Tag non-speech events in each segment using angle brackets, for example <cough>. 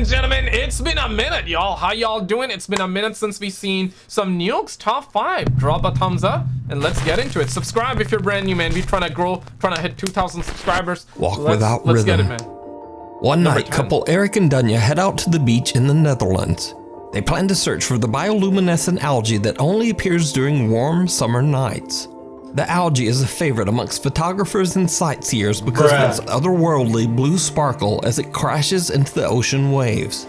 and gentlemen, it's been a minute, y'all. How y'all doing? It's been a minute since we've seen some New Nukes top five. Drop a thumbs up and let's get into it. Subscribe if you're brand new, man. We're trying to grow, trying to hit 2,000 subscribers. Walk let's, without let's rhythm. get it, man. One Number night, 10. couple Eric and Dunya head out to the beach in the Netherlands. They plan to search for the bioluminescent algae that only appears during warm summer nights. The algae is a favorite amongst photographers and sightseers because Bruh. of its otherworldly blue sparkle as it crashes into the ocean waves.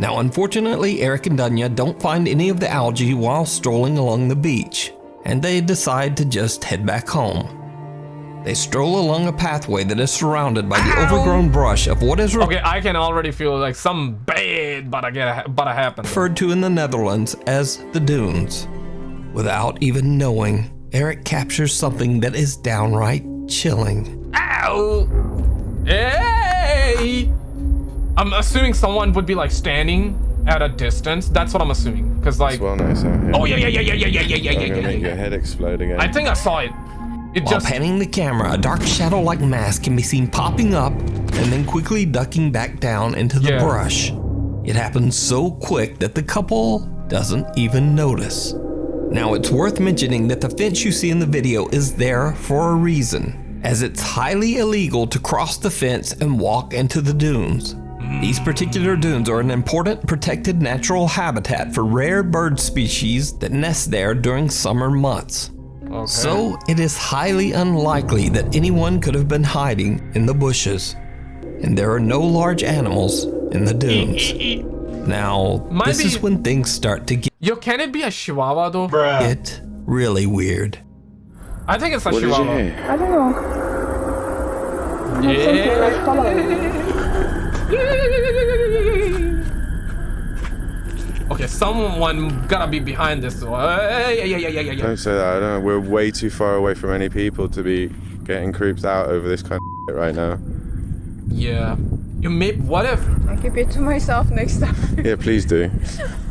Now, unfortunately, Eric and Dunya don't find any of the algae while strolling along the beach, and they decide to just head back home. They stroll along a pathway that is surrounded by the overgrown brush of what is Okay, I can already feel like some bad but I get but I happen. referred to in the Netherlands as the dunes. Without even knowing, Eric captures something that is downright chilling. Ow! Hey! I'm assuming someone would be like standing at a distance. That's what I'm assuming. Cause like, It's well nice out here. oh yeah, yeah, yeah, yeah, yeah, yeah, yeah, yeah, I'm yeah, gonna yeah, make yeah. your head explode again. I think I saw it. It While just panning the camera, a dark shadow-like mass can be seen popping up and then quickly ducking back down into the Yeah. brush. It happens so quick that the couple doesn't even notice. Now it's worth mentioning that the fence you see in the video is there for a reason, as it's highly illegal to cross the fence and walk into the dunes. These particular dunes are an important protected natural habitat for rare bird species that nest there during summer months. okay. So it is highly unlikely that anyone could have been hiding in the bushes. And there are no large animals in the dunes. <laughs> Now, Might this is when things start to get. Yo, can it be a chihuahua though? get really weird. I think it's a what chihuahua. I don't know. Something like following. Okay, someone gotta be behind this. though. Uh, yeah, yeah, yeah, yeah, yeah, yeah. Don't say that. I don't know. We're way too far away from any people to be getting creeped out over this kind of shit right now. Yeah. You may. What if? I keep it to myself next time. Yeah, please do.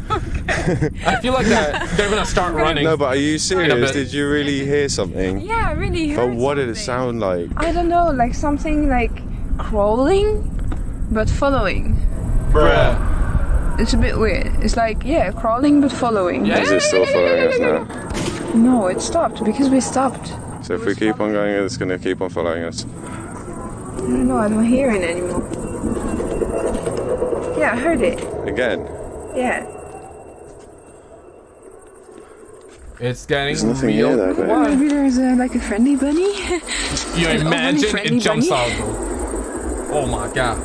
I feel like that they're gonna start running. No, but are you bit. serious? Did you really hear something? yeah, I really But heard what did it sound like? I don't know, like something like crawling, but following. Bruh. It's a bit weird. It's like, yeah, crawling but following. Yeah. Is it still following us now? No, it stopped because we stopped. So if we keep on going, it's gonna keep on following us. I don't know, I don't hear it anymore. Yeah, I heard it. Again. Yeah. It's getting There's nothing real here though, quiet. Maybe there's uh, like a friendly bunny. You An imagine it jumps bunny. out though. Oh my god.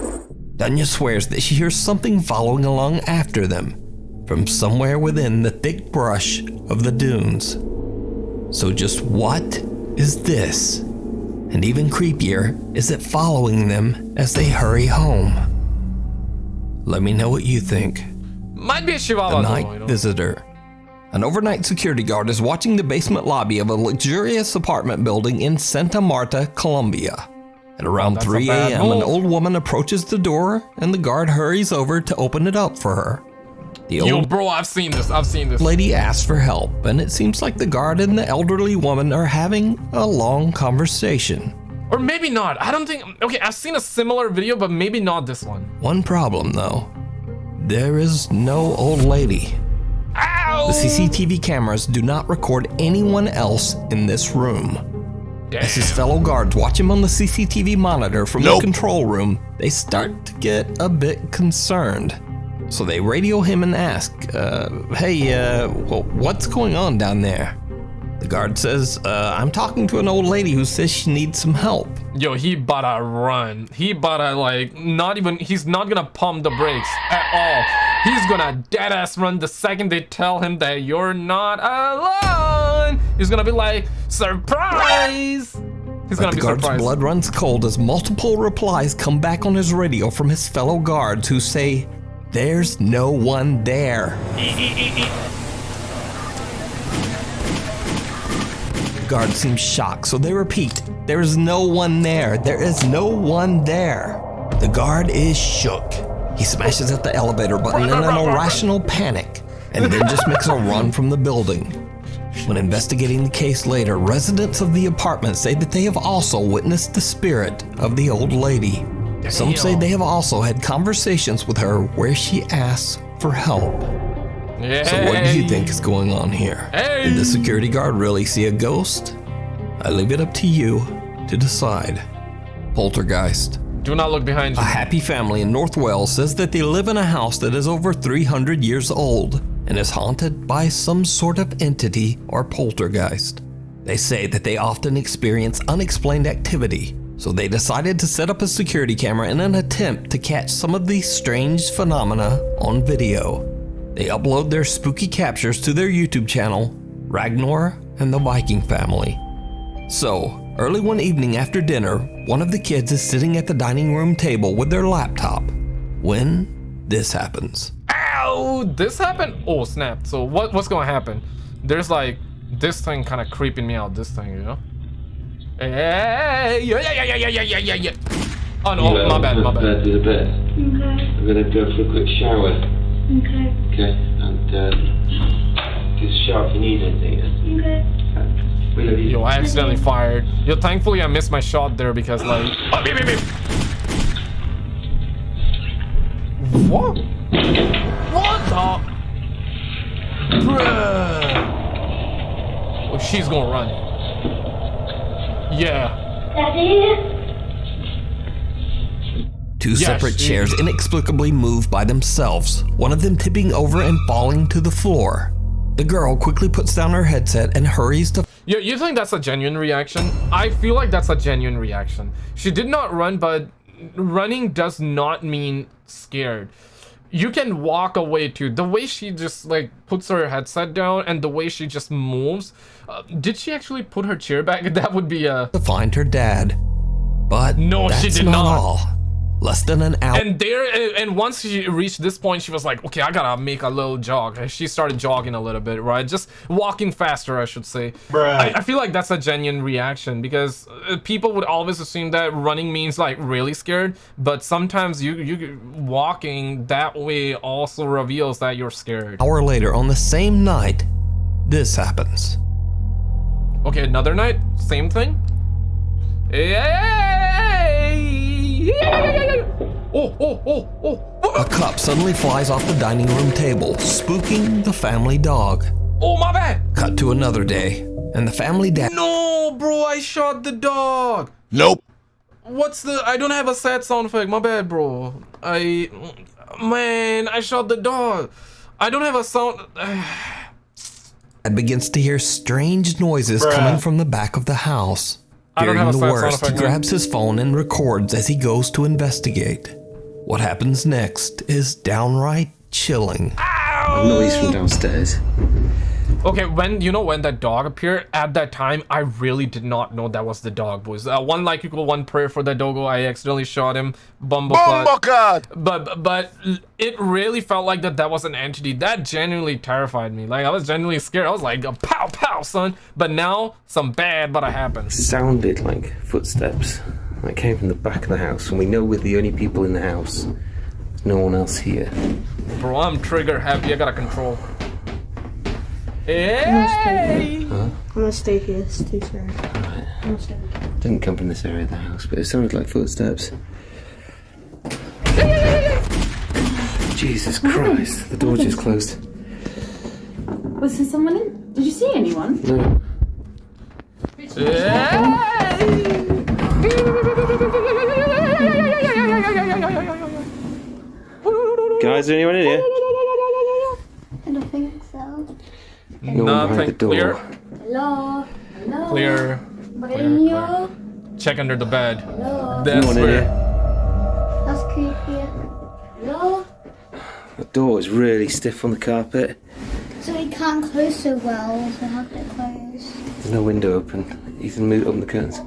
Dunya swears that she hears something following along after them from somewhere within the thick brush of the dunes. So, just what is this? And even creepier, is it following them as they hurry home? Let me know what you think. Might be a chihuahua though. night visitor. An overnight security guard is watching the basement lobby of a luxurious apartment building in Santa Marta, Colombia. At around that's 3 a.m., an old woman approaches the door and the guard hurries over to open it up for her. The Yo, old bro, I've seen this. I've seen this. lady asks for help, and it seems like the guard and the elderly woman are having a long conversation. Or maybe not. I don't think. Okay, I've seen a similar video, but maybe not this one. One problem, though there is no old lady. Ow! The CCTV cameras do not record anyone else in this room. Damn. As his fellow guards watch him on the CCTV monitor from the control room, they start to get a bit concerned. So they radio him and ask, uh, hey, uh, wh- what's going on down there? The guard says, uh, I'm talking to an old lady who says she needs some help. Yo, he boutta run. He boutta like not even. He's not gonna pump the brakes at all. He's gonna dead ass run the second they tell him that you're not alone. He's gonna be like surprise. He's But gonna the be guard's surprised. blood runs cold as multiple replies come back on his radio from his fellow guards who say, There's no one there. <laughs> guard seems shocked, so they repeat, There is no one there. There is no one there. The guard is shook. He smashes at the elevator button in an irrational panic and then just makes a run from the building. When investigating the case later, residents of the apartment say that they have also witnessed the spirit of the old lady. Some say they have also had conversations with her where she asks for help. Yeah. So what do you think is going on here? Did the security guard really see a ghost? I leave it up to you to decide. Poltergeist. Do not look behind you. A happy family in North Wales says that they live in a house that is over 300 years old and is haunted by some sort of entity or poltergeist. They say that they often experience unexplained activity, so they decided to set up a security camera in an attempt to catch some of these strange phenomena on video. They upload their spooky captures to their YouTube channel, Ragnar and the Viking Family. So, early one evening after dinner, one of the kids is sitting at the dining room table with their laptop when this happens. Ow! This happened? Oh, snap. So what, what's gonna happen? There's like this thing kind of creeping me out, this thing, you know? Hey, yeah, yeah, yeah, yeah, yeah, yeah, yeah. Oh, no, yeah, uh, my bad, my bad. bad. Okay. I'm gonna go for a quick shower okay, Okay, and uh, just shout if you need anything. okay. We love you. Yo, I accidentally fired. Yo, thankfully I missed my shot there because like. <gasps> Oh, beep, beep, beep. What? What the? Bruh. Oh, she's gonna run. Yeah. Daddy? Two Yeah, separate chairs inexplicably move by themselves, one of them tipping over and falling to the floor. The girl quickly puts down her headset and hurries to You, you think that's a genuine reaction? I feel like that's a genuine reaction. She did not run, but running does not mean scared. You can walk away too. The way she just like puts her headset down and the way she just moves. Uh, did she actually put her chair back? <laughs> That would be a. to find her dad. But No, she did not, not. all. Less than an hour And there, and- and once she reached this point, she was like, "Okay, I gotta make a little jog." And She started jogging a little bit, right? Just walking faster, I should say. I, I feel like that's a genuine reaction because uh, people would always assume that running means like really scared, but sometimes you you walking that way also reveals that you're scared. hour later on the same night, this happens. Okay, another night, same thing. Oh, oh, oh, oh. A cup suddenly flies off the dining room table, spooking the family dog. Oh, my bad. Cut to another day, and the family dad No, bro, I shot the dog. Nope. What's the? I don't have a sad sound effect. My bad, bro. I, man, I shot the dog. I don't have a sound. begins to hear strange noises coming from the back of the house. I don't Fearing the worst, he grabs his phone and records as he goes to investigate. What happens next is downright chilling. Noise from downstairs. Okay, when you know when that dog appeared at that time, I really did not know that was the dog, boys. Uh, one like equal one prayer for that doggo. I accidentally shot him. Bumbleclad. Bumbleclad! But but it really felt like that that was an entity that genuinely terrified me. Like I was genuinely scared. I was like, pow pow, son. But now some bad but it happened. Sounded like footsteps. That came from the back of the house, and we know we're the only people in the house. There's no one else here. Bro, I'm trigger happy. I gotta control. Hey! I'm gonna stay here, it's too scary. I'm gonna stay here. Didn't come from this area of the house, but it sounded like footsteps. Jesus Christ, the door just closed. Was there someone in? Did you see anyone? No. Guys, is anyone in here? I don't think so. No one behind the Nothing. door. Clear. Hello? Hello? Clear. Mario? Check under the bed. Hello? That's No one in where. here. That's creepy. Hello? The door is really stiff on the carpet. So he can't close so well, so have to close. There's no window open. Ethan, move open the curtains.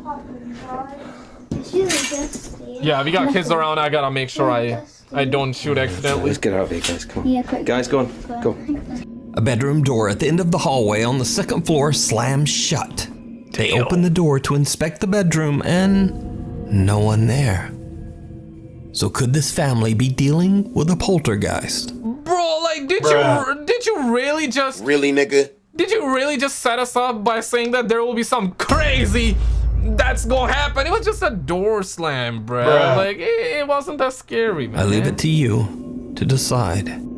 It's really dusty. Yeah, we got kids around. I gotta make sure I I don't shoot accidentally. Let's get out of here, guys. Come on. Yeah, quick. Guys, go on. Go on. A bedroom door at the end of the hallway on the second floor slams shut. They open the door to inspect the bedroom and no one there. So could this family be dealing with a poltergeist? Bro, like, did you did you really just Really, nigga? did you really just set us up by saying that there will be some crazy that's gonna happen. It was just a door slam, bro. Bruh. Like it, it wasn't that scary, man. I leave it to you to decide.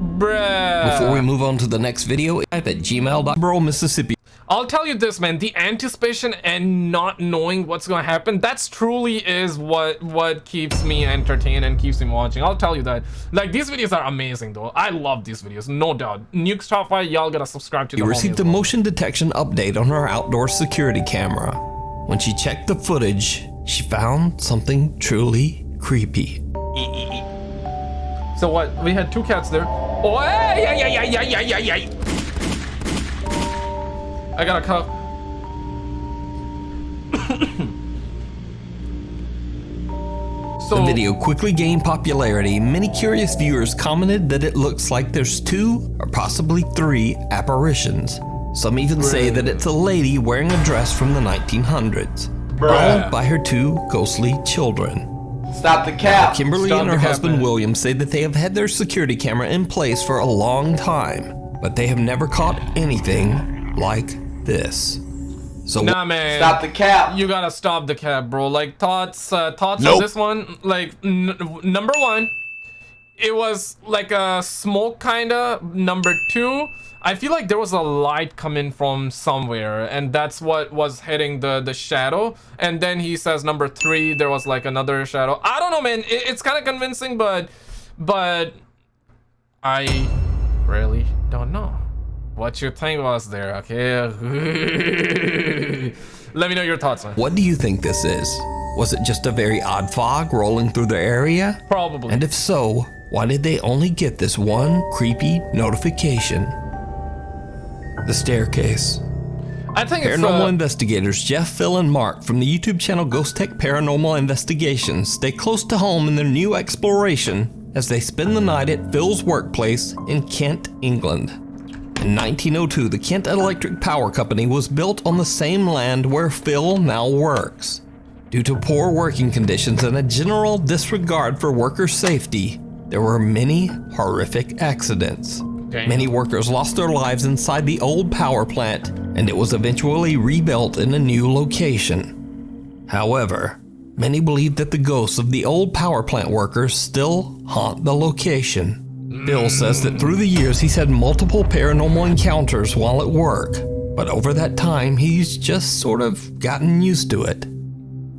Bruh. Before we move on to the next video, type at gmail.bro, Mississippi. I'll tell you this, man. The anticipation and not knowing what's gonna happen, that's truly is what what keeps me entertained and keeps me watching. I'll tell you that. Like these videos are amazing, though. I love these videos, no doubt. Nukes Top Five, y'all gotta subscribe to the You received a well. motion detection update on her outdoor security camera. When she checked the footage, she found something truly creepy. So what? We had two cats there. Oh, hey, yeah, yeah, yeah, yeah, yeah, yeah, yeah. I got a cup. <coughs> so The video quickly gained popularity. Many curious viewers commented that it looks like there's two or possibly three apparitions. Some even say that it's a lady wearing a dress from the 1900s, followed by her two ghostly children. Stop the cap. Kimberly Stop and her the cap, husband man. William say that they have had their security camera in place for a long time, but they have never caught anything like this. So Nah, man. Stop the cap. You gotta stop the cap, bro. Like thoughts, uh, thoughts on this one. Like n- number one, it was like a smoke kinda. Number two, I feel like there was a light coming from somewhere, and that's what was hitting the the shadow. And then he says number three, there was like another shadow. I don't know, man. It, it's kind of convincing, but but I really don't know. What you think was there, okay? <laughs> Let me know your thoughts, man. what do you think this is? Was it just a very odd fog rolling through the area? Probably. And if so, why did they only get this one creepy notification? The staircase. I think Paranormal uh, investigators Jeff, Phil, and Mark from the YouTube channel Ghost Tech Paranormal Investigations stay close to home in their new exploration as they spend the night at Phil's workplace in Kent, England. In 1902, the Kent Electric Power Company was built on the same land where Phil now works. Due to poor working conditions and a general disregard for worker safety, there were many horrific accidents. Damn. Many workers lost their lives inside the old power plant, and it was eventually rebuilt in a new location. However, many believe that the ghosts of the old power plant workers still haunt the location. Bill says that through the years he's had multiple paranormal encounters while at work, but over that time he's just sort of gotten used to it.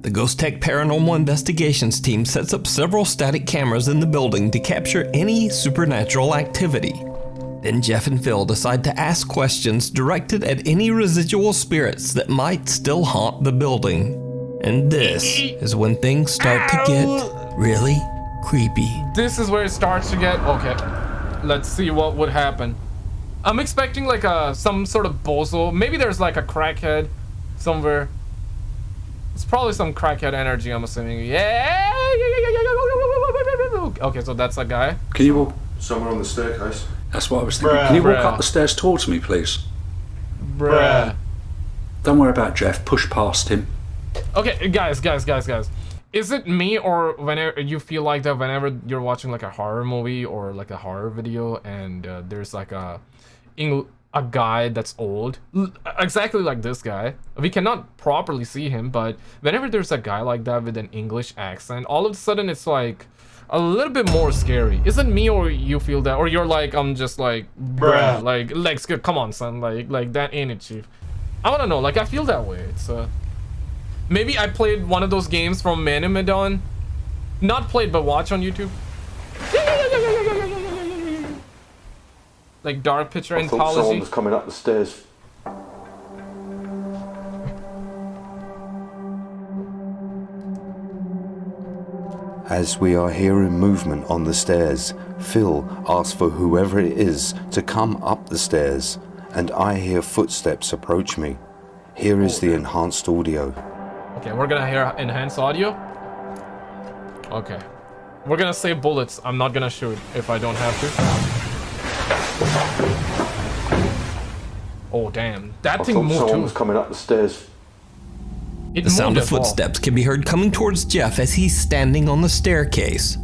The Ghost Tech Paranormal Investigations team sets up several static cameras in the building to capture any supernatural activity. Then Jeff and Phil decide to ask questions directed at any residual spirits that might still haunt the building. And this is when things start to get really creepy. this is where it starts to get okay. Let's see what would happen. I'm expecting like a some sort of bozo. Maybe there's like a crackhead somewhere. It's probably some crackhead energy. I'm assuming. Yeah. Okay, so that's a guy. Can you walk? Somewhere on the staircase. That's what I was thinking. Bruh. Can you walk Bruh. up the stairs towards me, please? Bruh. Don't worry about Jeff. Push past him. Okay, guys, guys, guys, guys. Is it me or whenever you feel like that whenever you're watching like a horror movie or like a horror video and uh, there's like a Eng- a guy that's old, L- exactly like this guy. We cannot properly see him, but whenever there's a guy like that with an English accent, all of a sudden it's like a little bit more scary. Is it me or you feel that, or you're like I'm just like bruh, like Lex, come on, son, like like that ain't it, chief. I wanna know, like I feel that way. It's uh. Maybe I played one of those games from Man of Medan. Not played, but watch on YouTube. Like Dark Picture I thought someone was coming up the stairs. As we are hearing movement on the stairs, Phil asks for whoever it is to come up the stairs, and I hear footsteps approach me. Here is the enhanced audio. Okay, we're gonna hear enhanced audio. Okay. We're gonna save bullets. I'm not gonna shoot if I don't have to. Oh, damn. That I thing thought moved someone too. was coming up the stairs. It the sound of footsteps can be heard coming towards Jeff as he's standing on the staircase.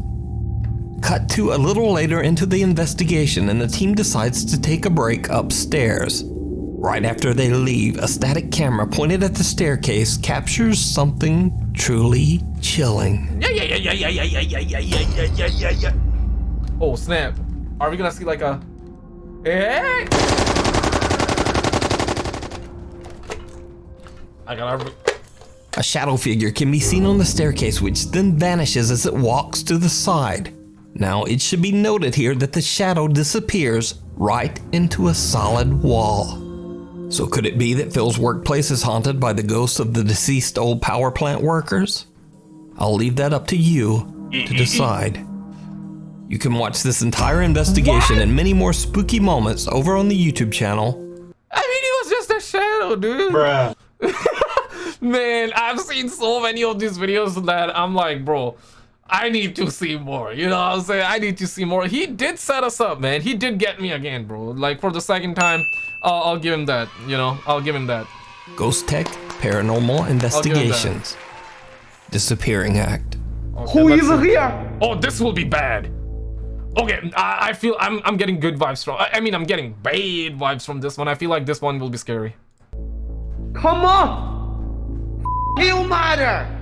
Cut to a little later into the investigation and the team decides to take a break upstairs. Right after they leave, a static camera pointed at the staircase captures something truly chilling. Oh snap. Are we gonna see like a... Hey! I gotta. A shadow figure can be seen on the staircase, which then vanishes as it walks to the side. Now, it should be noted here that the shadow disappears right into a solid wall. So, could it be that Phil's workplace is haunted by the ghosts of the deceased old power plant workers? I'll leave that up to you to decide. You can watch this entire investigation and many more spooky moments over on the YouTube channel. I mean, it was just a shadow, dude. Bruh. <laughs> Man, I've seen so many of these videos that I'm like, bro, I need to see more. You know what I'm saying? I need to see more. He did set us up, man. He did get me again, bro. Like for the second time, uh, I'll give him that. You know, I'll give him that. Ghost Tech Paranormal Investigations. Disappearing Act. Okay, Who is here? Oh, this will be bad. Okay, I, I feel I'm I'm getting good vibes from. I, I mean, I'm getting bad vibes from this one. I feel like this one will be scary. Come on! You matter!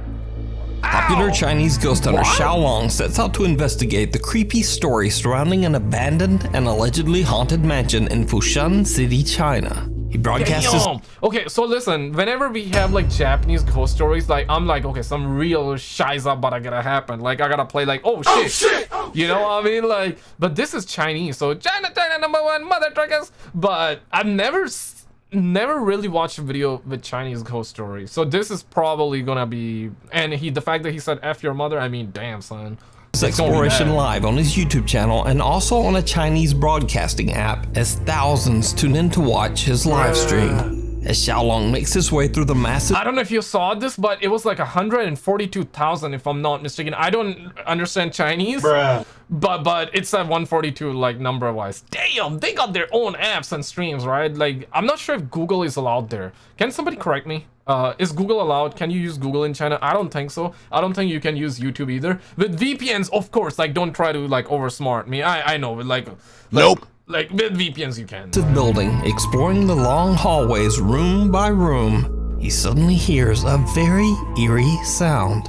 Popular Chinese ghost hunter Xiao Long sets out to investigate the creepy story surrounding an abandoned and allegedly haunted mansion in Fushan City, China. He broadcasts his Damn. Okay, so listen, whenever we have like Japanese ghost stories, like I'm like, okay, some real shiza about to gonna happen. Like I gotta play like, oh, oh shit, Oh, shit! Oh, you know what I mean? Like, but this is Chinese, so China, China number one, mother truckers. But I've never, s- never really watched a video with Chinese ghost stories. So this is probably gonna be, and he, the fact that he said "f your mother," I mean, damn son. exploration live on his YouTube channel and also on a Chinese broadcasting app as thousands tune in to watch his live stream. As Xiao Long makes his way through the massive I don't know if you saw this, but it was like 142,000 if I'm not mistaken. I don't understand Chinese. Bruh. But but it's at 142 like number wise. Damn, they got their own apps and streams, right? Like I'm not sure if Google is allowed there. Can somebody correct me? Uh, is Google allowed? Can you use Google in China? I don't think so. I don't think you can use YouTube either. With VPNs, of course, like don't try to like oversmart me. I I know, but like, like Nope. Like with VPNs you can. building, exploring the long hallways room by room, he suddenly hears a very eerie sound.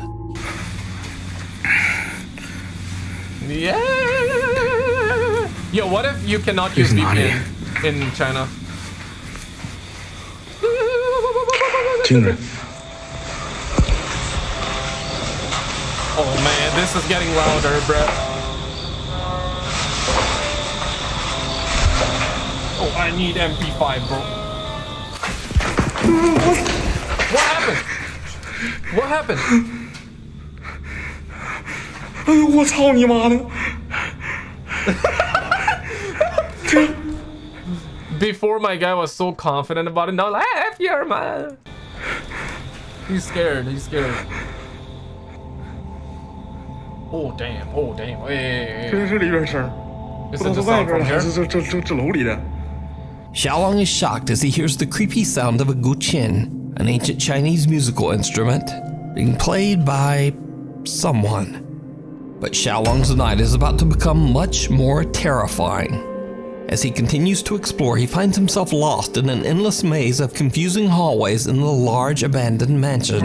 Yeah. Yo, what if you cannot use He's not VPN in China? 听着，Oh man, this is getting louder, bruh. Oh, I need MP5, bro. What happened? What happened? 哎呦我操你妈的！ Before my guy was so confident about it, now like, ah, F your man. He's scared, he's scared. Oh damn, oh damn, hey, hey, 这 hey. 这里边声儿， Is 不知 it 道 the 是外 sound 边 from 的还 here? 是这这这这楼里的。 Xiaolong is shocked as he hears the creepy sound of a guqin, an ancient Chinese musical instrument, being played by someone. But Xiaolong's night is about to become much more terrifying. As he continues to explore, he finds himself lost in an endless maze of confusing hallways in the large abandoned mansion.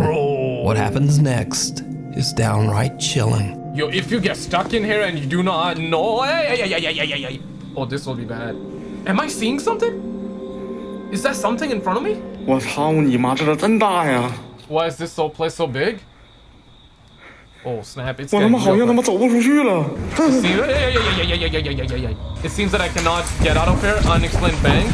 What happens next is downright chilling. Yo, if you get stuck in here and you do not know, hey, hey, hey, hey, hey, hey, hey. oh, this will be bad. Am I seeing something? Is that something in front of me? Why is this whole place so big? Oh snap! It's It seems that I cannot get out of here. Unexplained bang.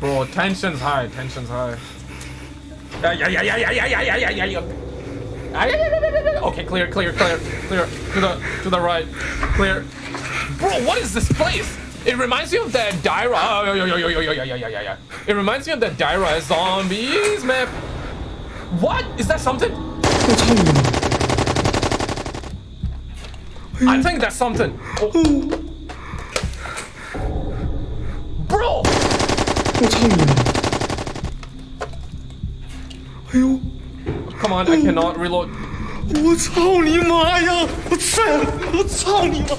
Bro, tension's high. Tension's high. Okay, clear, clear, clear, clear. To the to the right. Clear. Bro, what is this place? It reminds me of that Daira. Oh, yo, yo, yo, yo, yeah, yeah, yeah, yeah. It reminds me of that Daira zombies map. What? Is that something? I think that's something. Oh. Bro! 我操你妈！哎呦， come on, I cannot reload. 我操你妈呀！我操！我操你妈！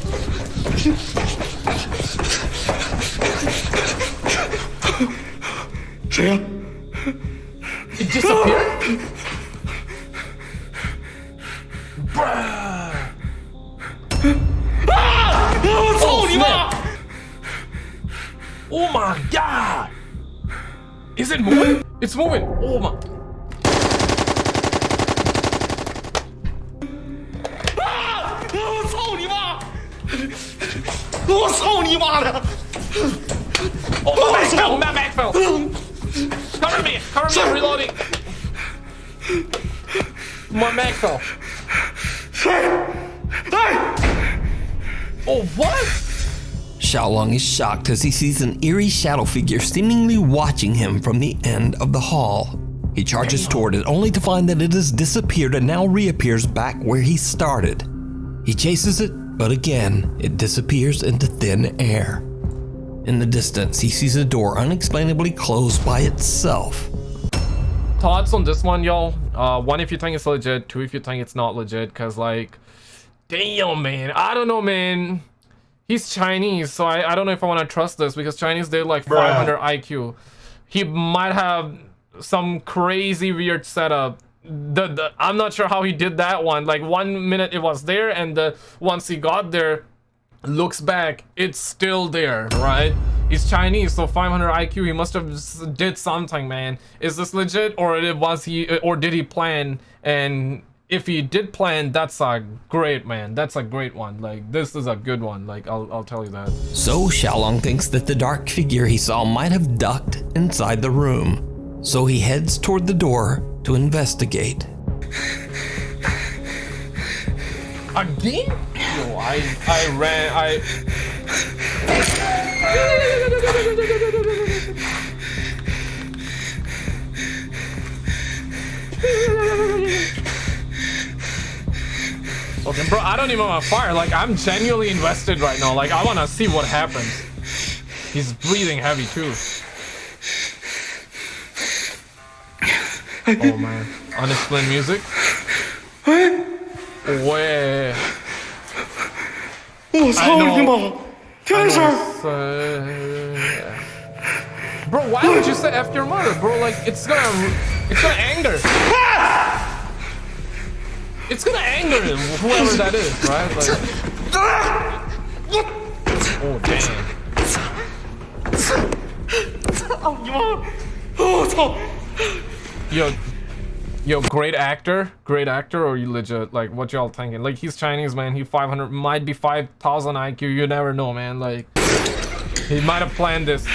谁呀、 It disappeared? Bruh. 啊！我操你妈！ Oh my god! Is it moving? It's moving! Oh my... Xiaolong is shocked as he sees an eerie shadow figure seemingly watching him from the end of the hall. He charges toward it only to find that it has disappeared and now reappears back where he started. He chases it, but again, it disappears into thin air. In the distance, he sees a door unexplainably closed by itself. Thoughts on this one, y'all? Uh, one if you think it's legit, two if you think it's not legit, cause like, damn, man, I don't know, man. He's Chinese, so I, I don't know if I want to trust this because Chinese they like 500 IQ. He might have some crazy weird setup. The, the I'm not sure how he did that one. Like one minute it was there, and the once he got there, looks back, it's still there, right? He's Chinese, so 500 IQ. He must have did something, man. Is this legit, or it was he, or did he plan? And if he did plan, that's a great man. That's a great one. Like this is a good one. Like I'll I'll tell you that. So Xiaolong thinks that the dark figure he saw might have ducked inside the room. So he heads toward the door to investigate. Again? Yo, I I ran I. <laughs> Bro, I don't even want to fire. Like, I'm genuinely invested right now. Like, I want to see what happens. He's breathing heavy, too. Oh, man. Unexplained music. Wait. I know. Bro, why would you say F your mother, bro? Like, it's gonna... It's gonna anger. It's gonna anger him, whoever that is, right? Like, oh damn. Yo, yo, great actor, great actor, or you legit? Like, what y'all thinking? Like, he's Chinese, man. He 500, might be 5,000 IQ. You never know, man. Like, he might have planned this.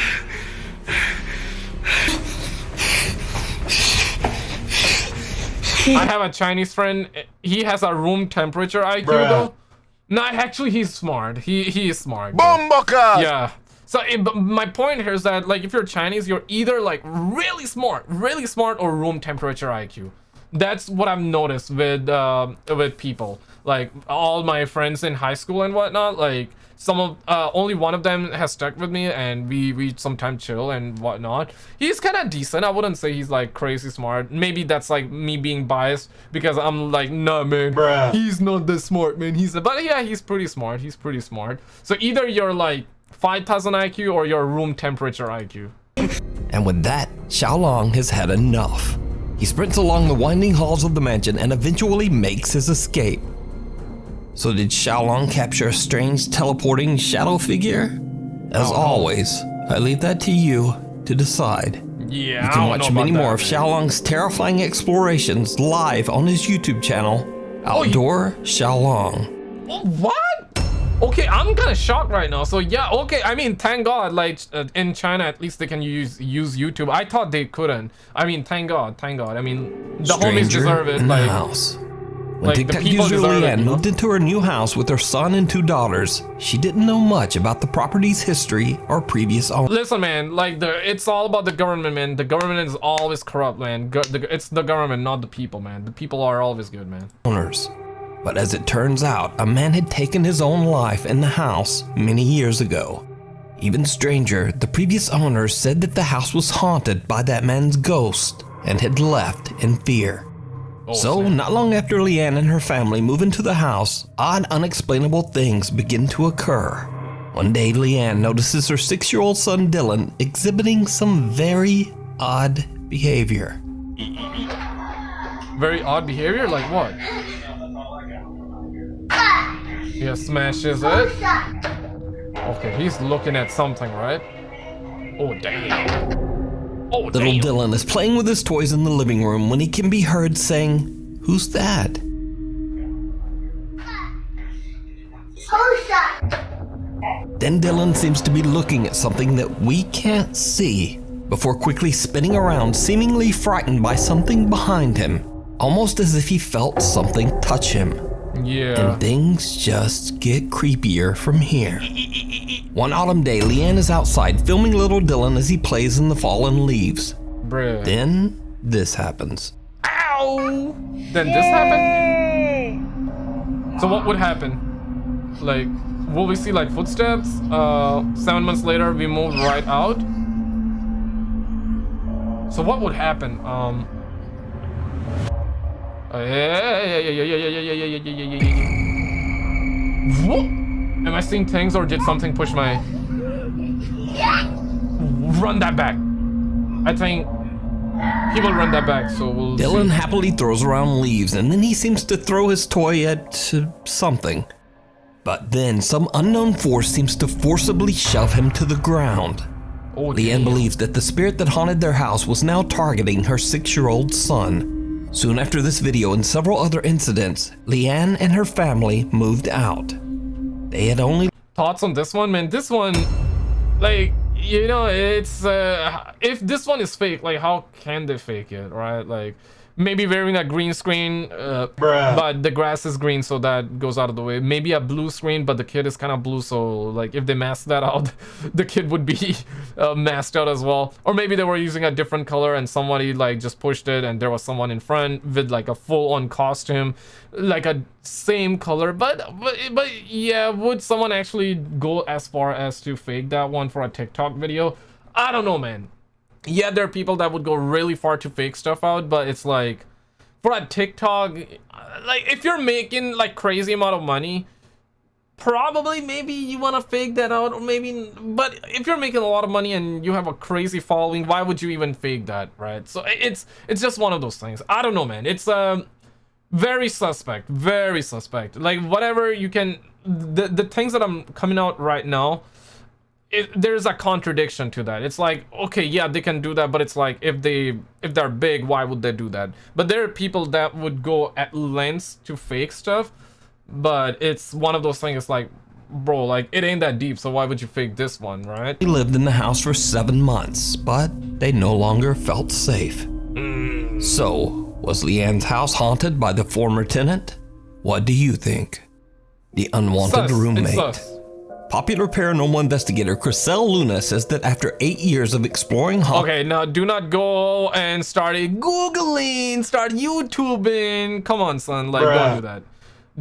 I have a Chinese friend. He has a room temperature IQ Bruh. though. No, actually, he's smart. He he is smart. bro. Bomboka! Yeah. So it, but my point here is that like if you're Chinese, you're either like really smart, really smart, or room temperature IQ. That's what I've noticed with uh, with people. Like all my friends in high school and whatnot. Like some of uh, only one of them has stuck with me, and we we sometimes chill and whatnot. He's kind of decent. I wouldn't say he's like crazy smart. Maybe that's like me being biased because I'm like, nah, man, Bruh. he's not that smart, man. He's but yeah, he's pretty smart. He's pretty smart. So either you're like 5,000 IQ or your room temperature IQ. And with that, Xiaolong has had enough. He sprints along the winding halls of the mansion and eventually makes his escape. So did Xiaolong capture a strange teleporting shadow figure? As always, I leave that to you to decide. Yeah, You can watch many more that, of man. Xiaolong's terrifying explorations live on his YouTube channel, Oh, Outdoor Xiaolong. Oh, What? Okay, I'm kind of shocked right now. So yeah, okay. I mean, thank God, like uh, in China, at least they can use use YouTube. I thought they couldn't. I mean, thank God, thank God. I mean, the homies Stranger deserve it. in the Like, house. When like, TikTok user Leanne moved into her new house with her son and two daughters, she didn't know much about the property's history or previous owners. listen, man. Like the, it's all about the government, man. The government is always corrupt, man. Go, the, it's the government, not the people, man. The people are always good, man. owners. But as it turns out, a man had taken his own life in the house many years ago. Even stranger, the previous owners said that the house was haunted by that man's ghost and had left in fear. Oh, so, not long after Leanne and her family move into the house, odd, unexplainable things begin to occur. One day, Leanne notices her six year old son Dylan exhibiting some very odd behavior. Very odd behavior? Like what? Yeah, smashes it. Okay, he's looking at something, right? Oh, damn. Oh, Little damn. Dylan is playing with his toys in the living room when he can be heard saying, Who's that? Then Dylan seems to be looking at something that we can't see before quickly spinning around, seemingly frightened by something behind him, almost as if he felt something touch him. Yeah. And things just get creepier from here. One autumn day, Leanne is outside filming little Dylan as he plays in the fallen leaves. Bruh. Then this happens. Ow! Then this happened? So what would happen? Like, will we see like footsteps? Uh, seven months later, we move right out. So what would happen? Um. What? Am I seeing things or did something push my? Run that back. I think he will run that back. So we'll. Dylan see. happily throws around leaves and then he seems to throw his toy at uh, something. But then some unknown force seems to forcibly shove him to the ground. Oh, Leanne believes that the spirit that haunted their house was now targeting her six year old son. Soon after this video and several other incidents, Leanne and her family moved out. They had only thoughts on this one man this one like you know it's uh if this one is fake like how can they fake it right like maybe wearing a green screen uh but the grass is green so that goes out of the way. Maybe a blue screen but the kid is kind of blue so like if they mask that <laughs> out the kid would be uh, masked out as well. Or maybe they were using a different color and somebody like just pushed it and there was someone in front with like a full-on costume like a same color. But but but yeah would someone actually go as far as to fake that one for a tiktok video? I don't know man yeah there are people that would go really far to fake stuff out but it's like for a tiktok like if you're making like crazy amount of money probably maybe you want to fake that out or maybe but if you're making a lot of money and you have a crazy following why would you even fake that right? So it's it's just one of those things. I don't know man. It's um very suspect very suspect. Like whatever you can the the things that i'm coming out right now it, there's a contradiction to that it's like okay yeah they can do that but it's like if they if they're big why would they do that but there are people that would go at lengths to fake stuff but it's one of those things it's like bro like it ain't that deep so why would you fake this one right He lived in the house for seven months, but they no longer felt safe. So, was Leanne's house haunted by the former tenant? What do you think? The unwanted Sus. Roommate. Sus. Popular paranormal investigator Chriselle Luna says that after eight years of exploring haunt okay now do not go and start googling start youtubing come on son like don't do that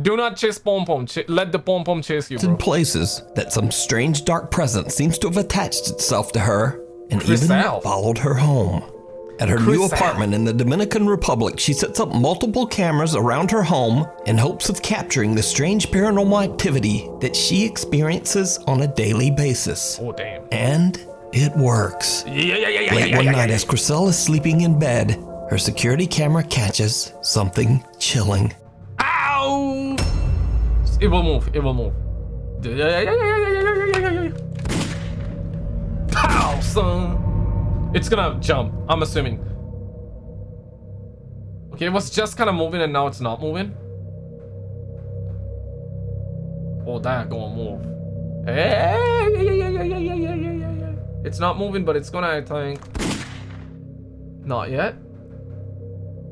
do not chase pom pom Ch- let the pom pom chase you bro places, that some strange dark presence seems to have attached itself to her and even Chriselle. followed her home. At her new apartment in the Dominican Republic, she sets up multiple cameras around her home in hopes of capturing the strange paranormal activity that she experiences on a daily basis. Oh, damn. And it works. Yeah, yeah, yeah, Late one night, as Chriselle is sleeping in bed, her security camera catches something chilling. Ow! It will move. It will move. Pow, son. It's gonna jump. I'm assuming. Okay, it was just kind of moving and now it's not moving. Oh, that gonna move. Hey, yeah, yeah, yeah, yeah, yeah, yeah, yeah, yeah. It's not moving, but it's gonna, I think. Not yet.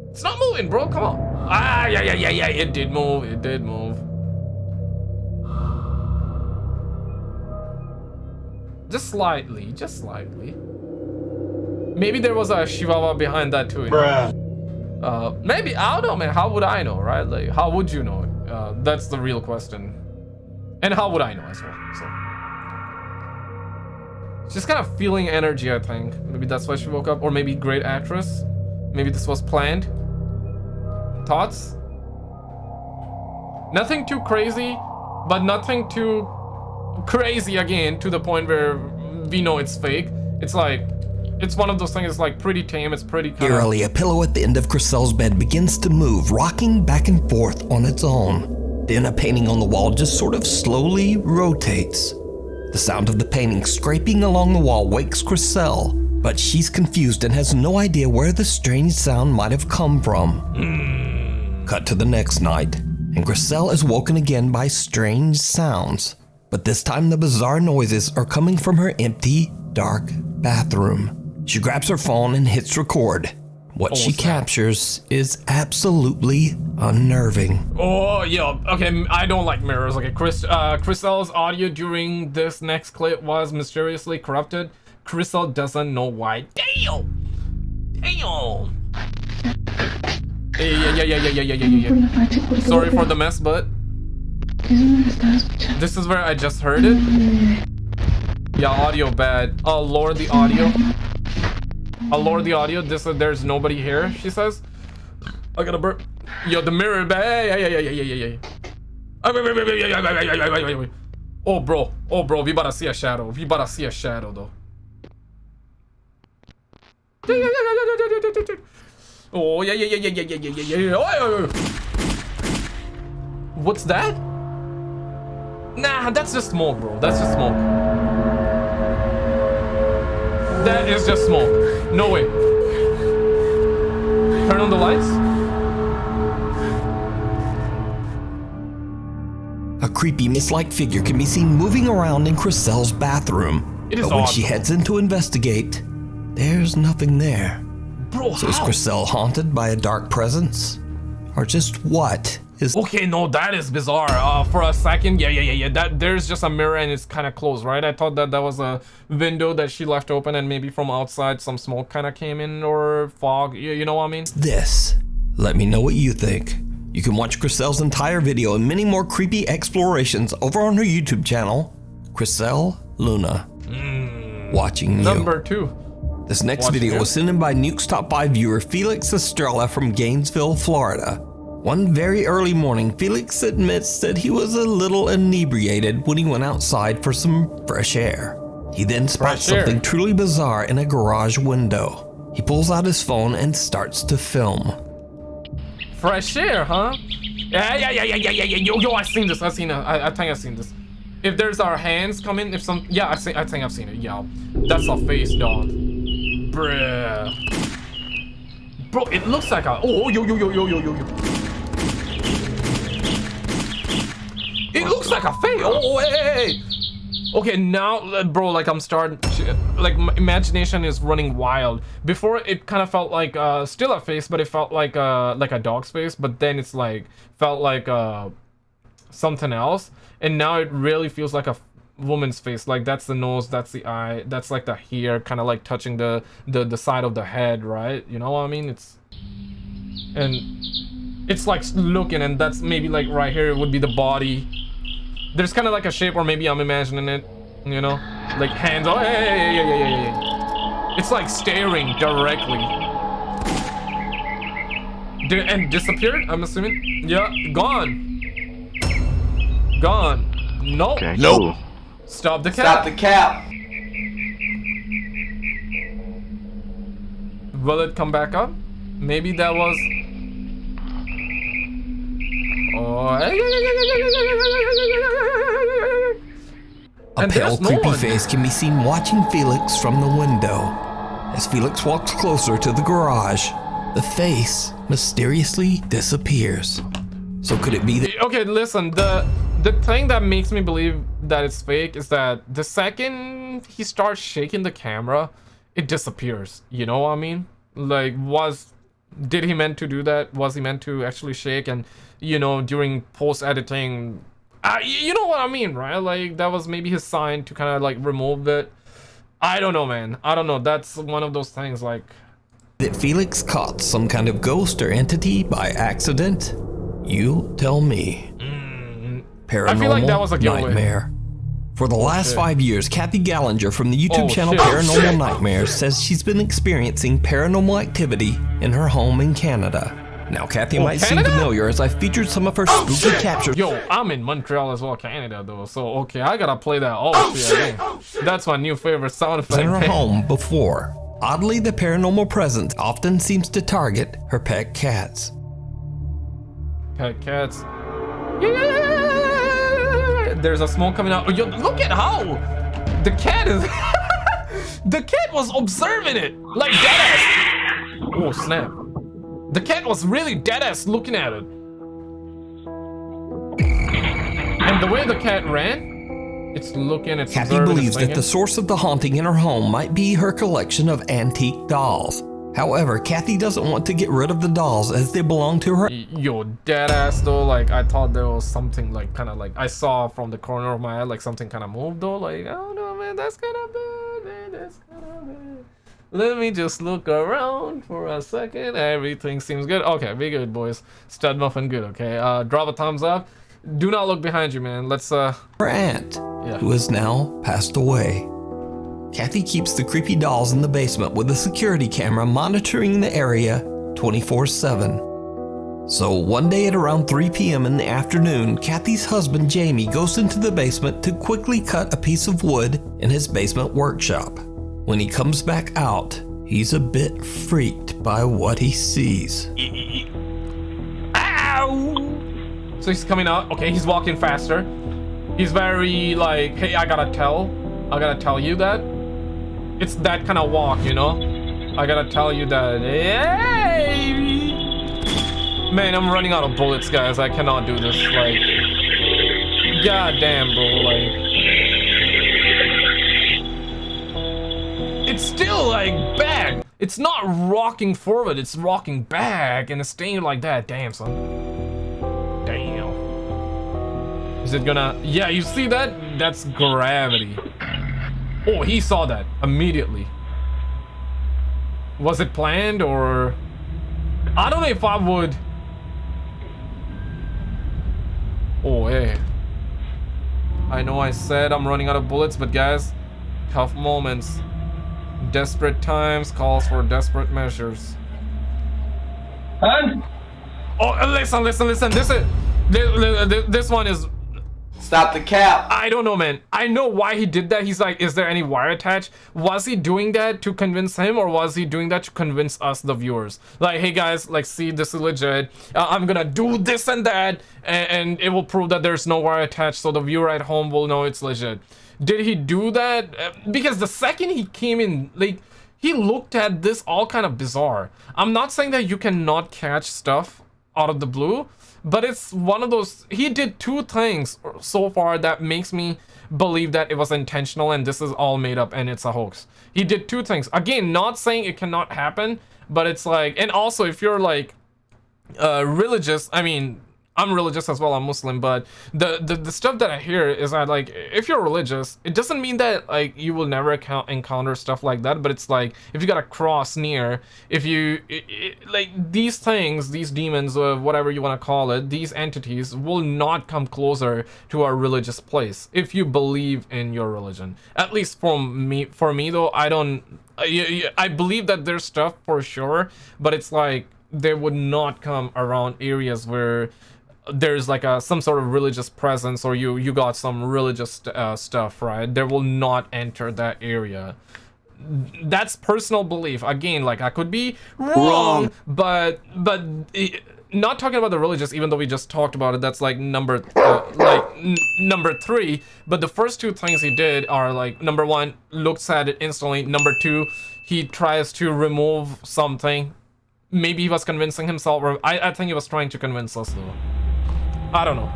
It's not moving, bro. Come on. Ah, yeah, yeah, yeah, yeah. It did move. It did move. Just slightly. Just slightly. Maybe there was a Chihuahua behind that too. you know? Uh, maybe. I don't know, man. How would I know, right? Like, how would you know? Uh, that's the real question. And how would I know as well? So. She's kind of feeling energy, I think. Maybe that's why she woke up. Or maybe great actress. Maybe this was planned. thoughts? Nothing too crazy, but nothing too crazy again to the point where we know it's fake. It's like, it's one of those things, it's like pretty tame, it's pretty kind Eerily, a pillow at the end of Chriselle's bed begins to move, rocking back and forth on its own. Then a painting on the wall just sort of slowly rotates. The sound of the painting scraping along the wall wakes Chriselle, but she's confused and has no idea where the strange sound might have come from. Hmm. Cut to the next night, and Chriselle is woken again by strange sounds. But this time the bizarre noises are coming from her empty, dark bathroom. She grabs her phone and hits record. What she captures is absolutely unnerving. Oh, yeah. Okay, I don't like mirrors. Okay, Chris, uh, Chriselle's audio during this next clip was mysteriously corrupted. Chriselle doesn't know why. Damn! Damn! Yeah, yeah, yeah, yeah, yeah, yeah, yeah, yeah. Sorry for the mess, but... This is where I just heard it. Yeah, audio bad. Oh, lower the audio. I'll lower the audio. This uh, there's nobody here. She says. I gotta burp. Yo, the mirror. Ah, wait, wait, wait, wait, wait, wait. Oh, bro. Oh, bro. We about to see a shadow. We about to see a shadow, though. Oh, yeah, yeah, yeah, yeah, yeah, yeah, yeah. Oh, yeah, yeah. What's that? Nah, that's just smoke, bro. That's just smoke. That is just smoke. No way. Turn on the lights. A creepy mist-like figure can be seen moving around in Chriselle's bathroom. It is but when she heads in to investigate, there's nothing there. Bro, So is how? Chriselle haunted by a dark presence? Or just what is Okay, no, that is bizarre. Uh, for a second, yeah, yeah, yeah, yeah. That there's just a mirror and it's kind of closed, right? I thought that that was a window that she left open and maybe from outside some smoke kind of came in or fog. You, you know what I mean? this? Let me know what you think. You can watch Chriselle's entire video and many more creepy explorations over on her YouTube channel, Chriselle Luna. Watching you. Number two. This next Watching video you. was sent in by Nuke's Top 5 viewer Felix Estrella from Gainesville, Florida. One very early morning, Felix admits that he was a little inebriated when he went outside for some fresh air. He then spots Fresh air. something truly bizarre in a garage window. He pulls out his phone and starts to film. Fresh air, huh? Yeah, yeah, yeah, yeah, yeah, yeah, yeah. Yo, yo, I seen this. I seen it. I, I think I seen this. If there's our hands coming, if some, yeah, I see, I think I've seen it. Yeah, that's a face, dog. Bruh. Bro, it looks like a. Oh, oh yo, yo, yo, yo, yo, yo, yo. It looks like a face. Oh, oh, hey, hey. Okay, now, uh, bro, like I'm starting, like my imagination is running wild. Before it kind of felt like uh, still a face, but it felt like uh, like a dog's face. But then it's like felt like uh, something else, and now it really feels like a woman's face. Like that's the nose, that's the eye, that's like the hair, kind of like touching the the the side of the head, right? You know what I mean? It's and it's like looking, and that's maybe like right here it would be the body there's kind of like a shape or maybe i'm imagining it you know? Like hands oh yeah, yeah, yeah, yeah, yeah, yeah, yeah. it's like staring directly. Did, and disappeared i'm assuming? Yeah gone. Gone. Nope. Okay, nope. Cool. stop the cap. Stop the cap. will it come back up? Maybe that was oh A And pale, creepy one. face can be seen watching Felix from the window. As Felix walks closer to the garage, the face mysteriously disappears. So could it be that okay listen the the thing that makes me believe that it's fake is that the second he starts shaking the camera it disappears you know what i mean like was did he meant to do that was he meant to actually shake and you know during post editing uh, you know what i mean right like that was maybe his sign to kind of like remove it i don't know man i don't know that's one of those things like that Felix caught some kind of ghost or entity by accident? You tell me. Paranormal I feel like that was a giveaway. nightmare. For the oh, last five years, Kathy Gallinger from the YouTube Oh, channel shit. Oh, Paranormal shit. Nightmares says she's been experiencing paranormal activity in her home in Canada. Now, Kathy Oh, might seem familiar as I featured some of her oh, spooky captures. Yo, I'm in Montreal as well, Canada though. So okay, I gotta play that. Oh, shit! again. Oh, That's my new favorite sound effect. in her <laughs> home before. Oddly, the paranormal presence often seems to target her pet cats. Pet cats. Yeah! There's a smoke coming out. Oh, yo, look at how the cat is. <laughs> the cat was observing it like deadass. Oh snap! The cat was really deadass looking at it. And the way the cat ran, it's looking. It's Kathy believes that the source of the haunting in her home might be her collection of antique dolls. However, Kathy doesn't want to get rid of the dolls as they belong to her. Yo, dead ass though. Like I thought there was something like kind of like I saw from the corner of my eye like something kind of moved though. Like I don't know, man. That's kind of bad, man. That's kind of bad. Let me just look around for a second. Everything seems good. Okay, be good, boys. Stud muffin, good. Okay. Uh, drop a thumbs up. Do not look behind you, man. Let's uh. her aunt, Yeah. who has now passed away. Kathy keeps the creepy dolls in the basement with a security camera monitoring the area 24 7. So one day at around 3 p.m. in the afternoon, Kathy's husband Jamie goes into the basement to quickly cut a piece of wood in his basement workshop. When he comes back out, he's a bit freaked by what he sees. Ow! So he's coming out. Okay, he's walking faster. He's very like, hey, I gotta tell. I gotta tell you that. It's that kind of walk, you know? I gotta tell you that. Hey! Man, I'm running out of bullets, guys. I cannot do this. Like, god damn, bro. Like, it's still like back. It's not rocking forward. It's rocking back, and it's staying like that. Damn, son. Damn. Is it gonna? Yeah, you see that? That's gravity. Oh, he saw that immediately. Was it planned or? I don't know if I would. Oh, hey. I know I said I'm running out of bullets, but guys, tough moments. Desperate times calls for desperate measures. And oh, listen, listen, listen. This is this one is. Stop the cap. I don't know, man. I know why he did that. He's like, is there any wire attached? Was he doing that to convince him, or was he doing that to convince us, the viewers? Like, hey guys, like, see, this is legit. Uh, I'm gonna do this and that, and, and it will prove that there's no wire attached, so the viewer at home will know it's legit. Did he do that? Uh, Because the second he came in, like, he looked at this all kind of bizarre. I'm not saying that you cannot catch stuff out of the blue, but it's one of those. He did two things so far that makes me believe that it was intentional and this is all made up and it's a hoax. He did two things. Again, not saying it cannot happen, but it's like, and also if you're like uh, religious, I mean, I'm religious as well. I'm Muslim, but the, the the stuff that I hear is that like if you're religious, it doesn't mean that like you will never encounter stuff like that. But it's like if you got a cross near, if you i i like these things, these demons or whatever you want to call it, these entities will not come closer to a religious place if you believe in your religion. At least for me, for me though, I don't. I, I believe that there's stuff for sure, but it's like they would not come around areas where there's like a some sort of religious presence or you you got some religious uh, stuff right? They will not enter that area. That's personal belief. Again like i could be wrong, Wrong. but but eh, not talking about the religious even though we just talked about it that's like number uh, like n- number three. But the first two things he did are like number one looks at it instantly. Number two he tries to remove something. Maybe he was convincing himself or I, I think he was trying to convince us though I don't know.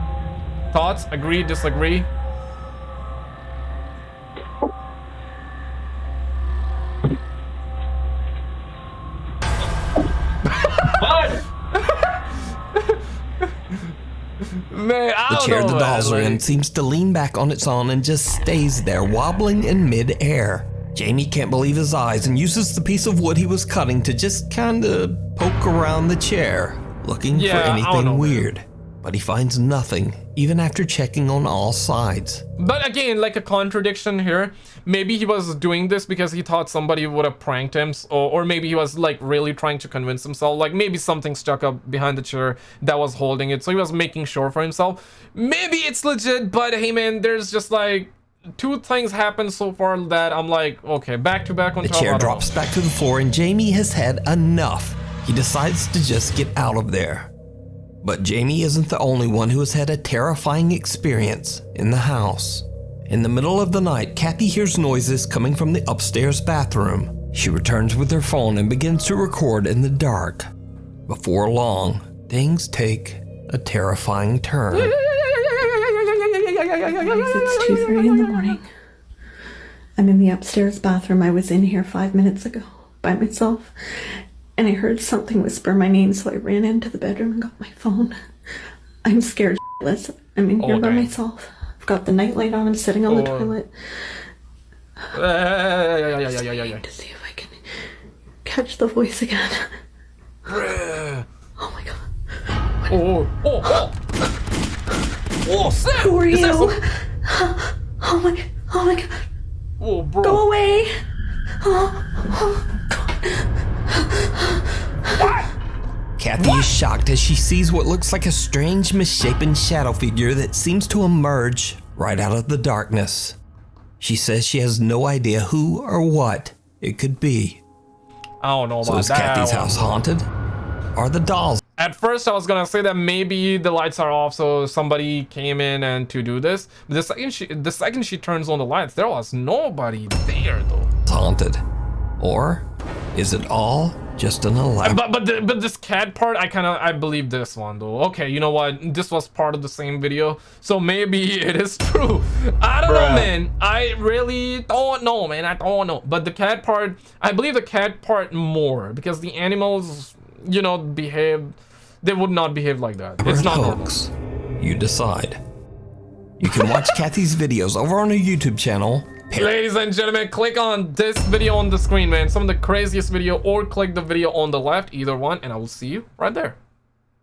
Thoughts? Agree? Disagree? <laughs> Man, I The chair know, the dolls are in seems to lean back on its own and just stays there, wobbling in mid-air. Jamie can't believe his eyes and uses the piece of wood he was cutting to just kinda poke around the chair, looking Yeah, for anything know, man. But he finds nothing, even after checking on all sides. But again, like a contradiction here. Maybe he was doing this because he thought somebody would have pranked him, or, or maybe he was like really trying to convince himself. Like maybe something stuck up behind the chair that was holding it, so he was making sure for himself. Maybe it's legit, but hey man, there's just like two things happened so far that I'm like, okay, back to back on The top. I chair know. drops back to the floor and Jamie has had enough. He decides to just get out of there. But Jamie isn't the only one who has had a terrifying experience in the house. In the middle of the night, Kathy hears noises coming from the upstairs bathroom. She returns with her phone and begins to record in the dark. Before long, things take a terrifying turn. It's 2.30 in the morning. I'm in the upstairs bathroom. I was in here five minutes ago by myself. And I heard something whisper my name, so I ran into the bedroom and got my phone. <laughs> I'm scared shitless. I'm in here Oh, by dang. myself. I've got the nightlight on. I'm sitting on the Oh. toilet. <sighs> Yeah, yeah, yeah, yeah, yeah, yeah. To see if I can catch the voice again. <laughs> <sighs> Oh my god. Oh, oh, oh. Oh, oh snap. Who are Is you? <gasps> Oh my, oh my god. Oh, bro. Go away. <gasps> Oh, oh. Kathy is shocked as she sees what looks like a strange, misshapen shadow figure that seems to emerge right out of the darkness. She says she has no idea who or what it could be. I don't know So about is that Kathy's house haunted? Are the dolls At first, I was gonna say that maybe the lights are off, so somebody came in and to do this. But the second she, the second she turns on the lights, there was nobody there though. haunted? Or is it all just an elaborate? But but the, but this cat part, I kind of I believe this one though. Okay, you know what? This was part of the same video, so maybe <laughs> it is true. I don't know, man. I really don't know, man. I don't know. But the cat part, I believe the cat part more because the animals, you know, behave. They would not behave like that. It's not normal. hoax. You decide. You can watch Kathy's videos over on her YouTube channel. Ladies and gentlemen, click on this video on the screen, man. Some of the craziest video, or click the video on the left, either one, and I will see you right there.